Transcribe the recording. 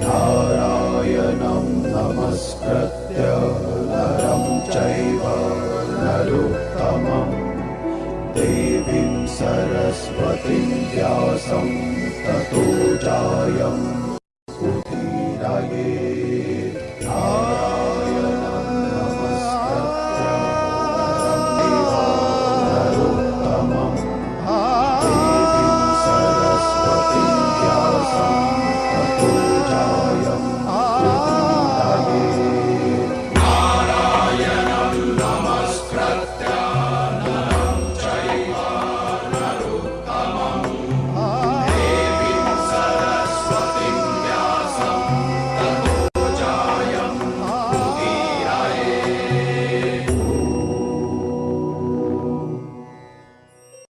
नारायणं नमस्कृत्य नरं चैव नरुत्तमं। देवीं सरस्वतीं व्यासं ततो जायं। चायं